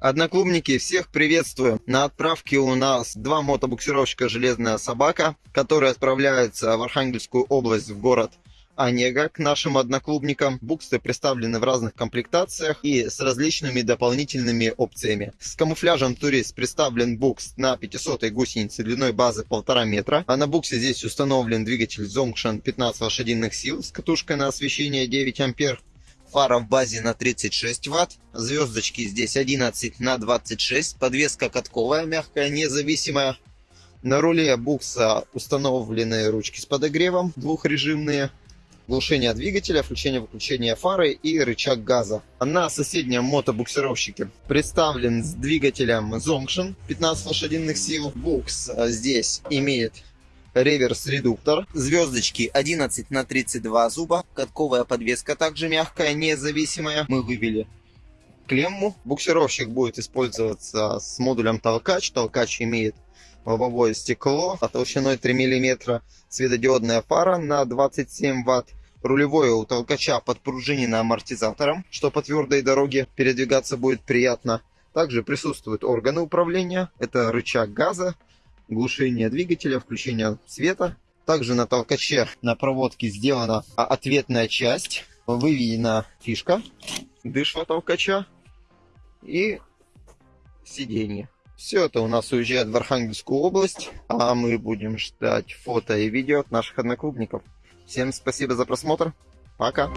Одноклубники, всех приветствую! На отправке у нас два мотобуксировщика «Железная собака», которые отправляются в Архангельскую область, в город Онега к нашим одноклубникам. Буксы представлены в разных комплектациях и с различными дополнительными опциями. С камуфляжем турист представлен букс на 500 гусенице длиной базы 1,5 метра. А на буксе здесь установлен двигатель Zongshan 15 лошадиных сил с катушкой на освещение 9 ампер. Фара в базе на 36 ватт. Звездочки здесь 11 на 26. Подвеска катковая, мягкая, независимая. На руле букса установлены ручки с подогревом двухрежимные глушение двигателя, включение-выключение фары и рычаг газа. На соседнем мотобуксировщике представлен с двигателем Zongshin 15 лошадиных сил. Букс а, здесь имеет реверс-редуктор, звездочки 11 на 32 зуба, катковая подвеска также мягкая, независимая. Мы вывели клемму. Буксировщик будет использоваться с модулем толкач. Толкач имеет лобовое стекло толщиной 3 мм, светодиодная фара на 27 Вт, Рулевое у толкача подпружинено амортизатором, что по твердой дороге передвигаться будет приятно. Также присутствуют органы управления. Это рычаг газа, глушение двигателя, включение света. Также на толкаче на проводке сделана ответная часть. Выведена фишка дышва толкача и сиденье. Все это у нас уезжает в Архангельскую область, а мы будем ждать фото и видео от наших одноклубников. Всем спасибо за просмотр. Пока.